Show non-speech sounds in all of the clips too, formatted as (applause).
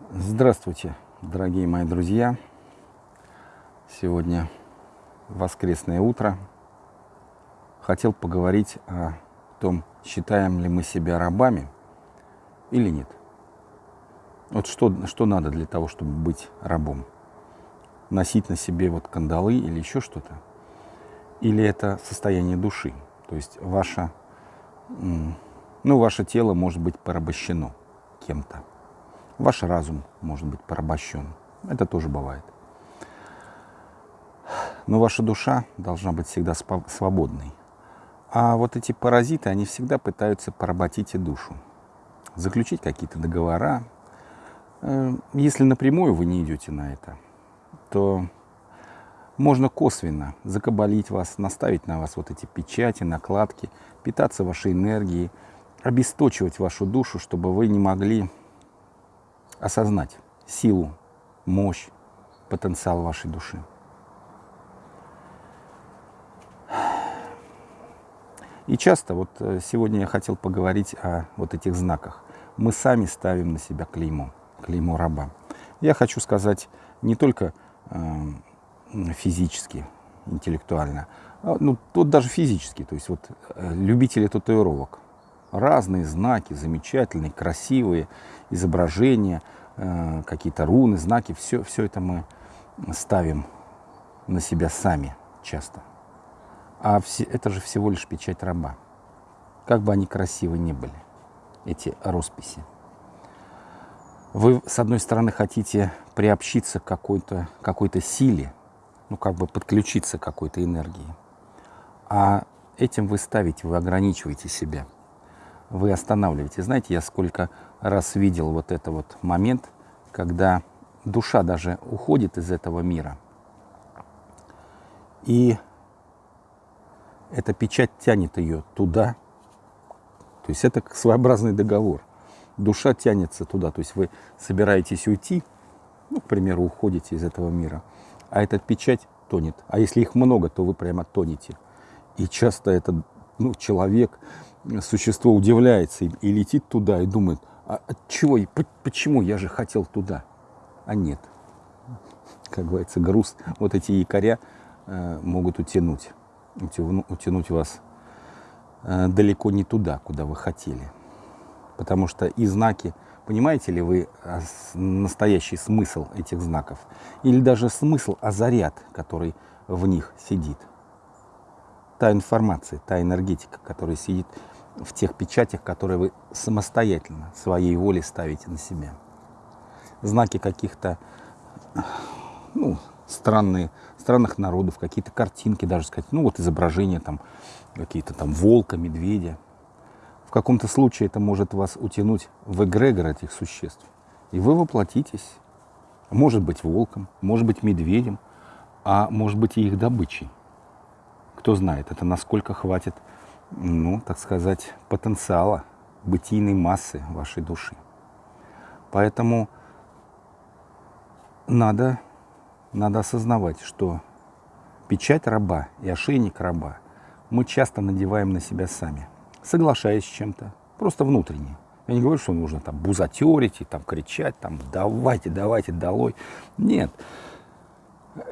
Здравствуйте, дорогие мои друзья! Сегодня воскресное утро. Хотел поговорить о том, считаем ли мы себя рабами или нет. Вот что, что надо для того, чтобы быть рабом? Носить на себе вот кандалы или еще что-то? Или это состояние души? То есть ваше, ну, ваше тело может быть порабощено кем-то. Ваш разум может быть порабощен. Это тоже бывает. Но ваша душа должна быть всегда свободной. А вот эти паразиты, они всегда пытаются поработить и душу. Заключить какие-то договора. Э, если напрямую вы не идете на это, то можно косвенно закабалить вас, наставить на вас вот эти печати, накладки, питаться вашей энергией, обесточивать вашу душу, чтобы вы не могли осознать силу, мощь, потенциал вашей души. И часто, вот э, сегодня я хотел поговорить о вот этих знаках. Мы сами ставим на себя клеймо, клеймо раба. Я хочу сказать не только э, физически, интеллектуально, а, ну, тут даже физически, то есть вот э, любители татуировок. Разные знаки, замечательные, красивые изображения, э, какие-то руны, знаки, все, все это мы ставим на себя сами часто. А все, это же всего лишь печать раба. Как бы они красивы не были, эти росписи. Вы, с одной стороны, хотите приобщиться к какой-то какой силе, ну, как бы подключиться к какой-то энергии. А этим вы ставите, вы ограничиваете себя. Вы останавливаете. Знаете, я сколько раз видел вот этот вот момент, когда душа даже уходит из этого мира. И эта печать тянет ее туда. То есть это своеобразный договор. Душа тянется туда. То есть вы собираетесь уйти, ну, к примеру, уходите из этого мира, а эта печать тонет. А если их много, то вы прямо тонете. И часто этот ну, человек, существо удивляется и, и летит туда и думает, а от чего, и почему я же хотел туда? А нет. Как говорится, груз, вот эти якоря э, могут утянуть утянуть вас э, далеко не туда, куда вы хотели. Потому что и знаки, понимаете ли вы а, настоящий смысл этих знаков? Или даже смысл, а заряд, который в них сидит? Та информация, та энергетика, которая сидит в тех печатях, которые вы самостоятельно, своей волей ставите на себя. Знаки каких-то ну, странные, странных народов, какие-то картинки даже сказать, ну вот изображения там, какие-то там волка, медведя. В каком-то случае это может вас утянуть в эгрегор этих существ. И вы воплотитесь, может быть волком, может быть медведем, а может быть и их добычей. Кто знает, это насколько хватит, ну, так сказать, потенциала, бытийной массы вашей души. Поэтому надо надо осознавать, что печать раба и ошейник раба мы часто надеваем на себя сами, соглашаясь с чем-то, просто внутренне. Я не говорю, что нужно там бузатерить и там кричать, там давайте, давайте, долой. Нет.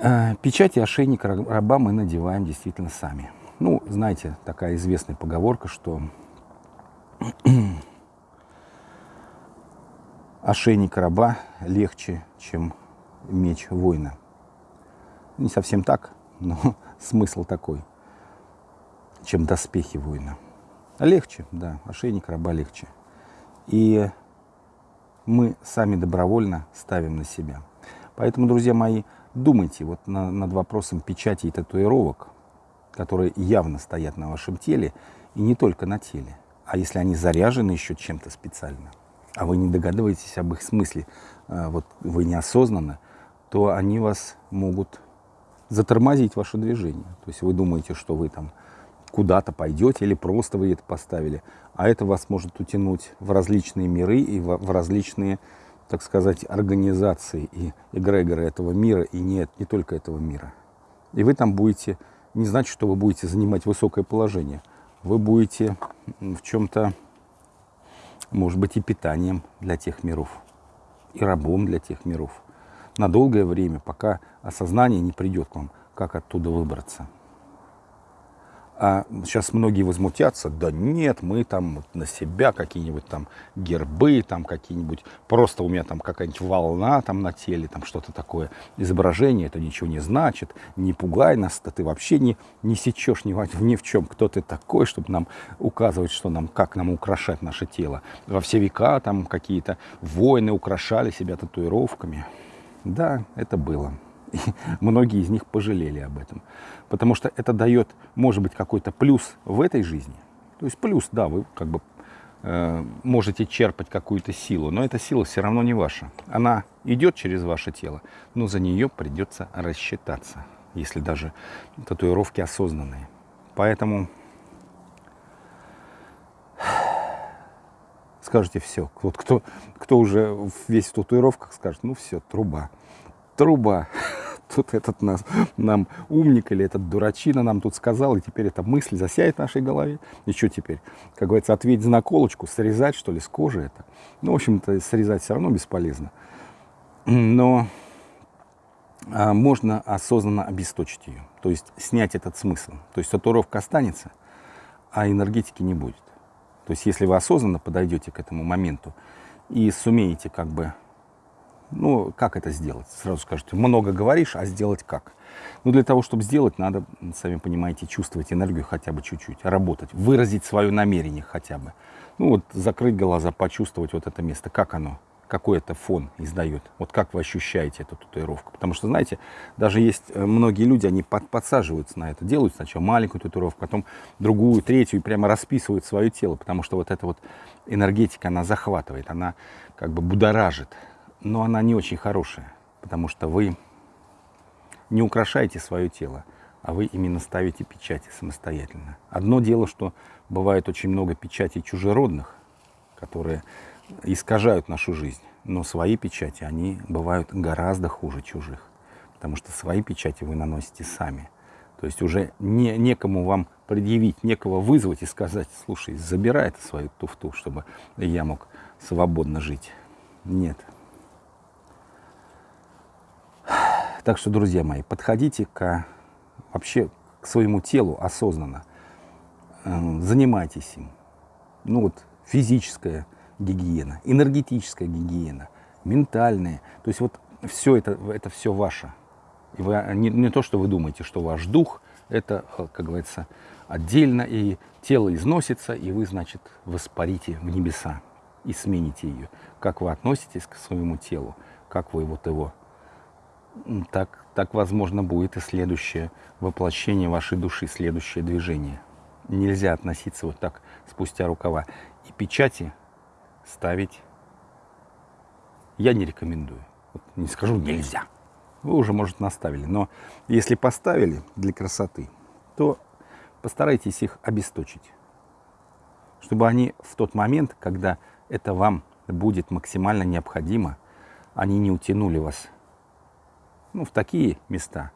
Э, печать и ошейник раба мы надеваем действительно сами. Ну, знаете, такая известная поговорка, что (clears throat) ошейник раба легче, чем меч воина. Не совсем так, (laughs) но смысл такой, чем доспехи воина. Легче, да, ошейник раба легче. И мы сами добровольно ставим на себя. Поэтому, друзья мои, думайте вот на, над вопросом печати и татуировок, которые явно стоят на вашем теле, и не только на теле. А если они заряжены еще чем-то специально, а вы не догадываетесь об их смысле, а, вот вы неосознанно, то они вас могут затормозить ваше движение. То есть вы думаете, что вы там куда-то пойдете или просто вы это поставили, а это вас может утянуть в различные миры и в различные, так сказать, организации и эгрегоры этого мира, и нет, не только этого мира. И вы там будете, не значит, что вы будете занимать высокое положение, вы будете в чем-то, может быть, и питанием для тех миров. и рабом для тех миров. На долгое время, пока осознание не придет к вам, как оттуда выбраться. А сейчас многие возмутятся, да нет, мы там на себя какие-нибудь там гербы, там какие-нибудь, просто у меня там какая-нибудь волна там на теле, там что-то такое, изображение, это ничего не значит, не пугай нас, да ты вообще не, не сечешь ни, ни в (laughs) чем, кто ты такой, чтобы нам указывать, что нам, как нам украшать наше тело. Во все века там какие-то воины украшали себя татуировками. Да, это было. И (laughs) многие из них пожалели об этом. Потому что это дает, может быть, какой-то плюс в этой жизни. То есть плюс, да, вы как бы э, можете черпать какую-то силу, но эта сила все равно не ваша. Она идет через ваше тело, но за нее придется рассчитаться, если даже татуировки осознанные. Поэтому (sighs) скажете все. Вот кто, кто уже весь в татуировках скажет, ну все, труба. Труба (laughs) тут этот нас, нам умник или этот дурачина нам тут сказал, и теперь эта мысль засяет в нашей голове. И что теперь? Как говорится, ответить на колочку, срезать, что ли, с кожи это. Ну, в общем-то, срезать все равно бесполезно. Но а, можно осознанно обесточить ее, то есть снять этот смысл. То есть татуировка останется, а энергетики не будет. То есть если вы осознанно подойдете к этому моменту и сумеете как бы ну, как это сделать? Сразу скажете, много говоришь, а сделать как? Ну, для того, чтобы сделать, надо, сами понимаете, чувствовать энергию хотя бы чуть-чуть, работать, выразить свое намерение хотя бы. Ну, вот закрыть глаза, почувствовать вот это место, как оно, какой это фон издает, вот как вы ощущаете эту татуировку. Потому что, знаете, даже есть э, многие люди, они под, подсаживаются на это, делают сначала маленькую татуировку, потом другую, третью, и прямо расписывают свое тело, потому что вот эта вот энергетика, она захватывает, она как бы будоражит но она не очень хорошая, потому что вы не украшаете свое тело, а вы именно ставите печати самостоятельно. Одно дело, что бывает очень много печатей чужеродных, которые искажают нашу жизнь, но свои печати, они бывают гораздо хуже чужих, потому что свои печати вы наносите сами. То есть уже не, некому вам предъявить, некого вызвать и сказать, слушай, забирай это свою туфту, чтобы я мог свободно жить. Нет, Так что, друзья мои, подходите к, вообще к своему телу осознанно. Эм, занимайтесь им. Ну вот физическая гигиена, энергетическая гигиена, ментальная. То есть вот все это, это все ваше. И вы, не, не то, что вы думаете, что ваш дух, это, э, как говорится, отдельно, и тело износится, и вы, значит, воспарите в небеса и смените ее. Как вы относитесь к своему телу, как вы вот его так, так возможно будет и следующее воплощение вашей души, следующее движение. Нельзя относиться вот так спустя рукава. И печати ставить я не рекомендую. Вот не скажу нельзя. Вы уже, может, наставили. Но если поставили для красоты, то постарайтесь их обесточить. Чтобы они в тот момент, когда это вам будет максимально необходимо, они не утянули вас ну, в такие места,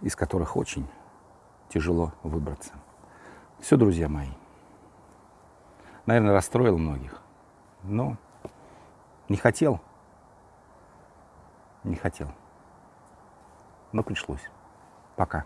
из которых очень тяжело выбраться. Все, друзья мои. Наверное, расстроил многих. Но не хотел. Не хотел. Но пришлось. Пока.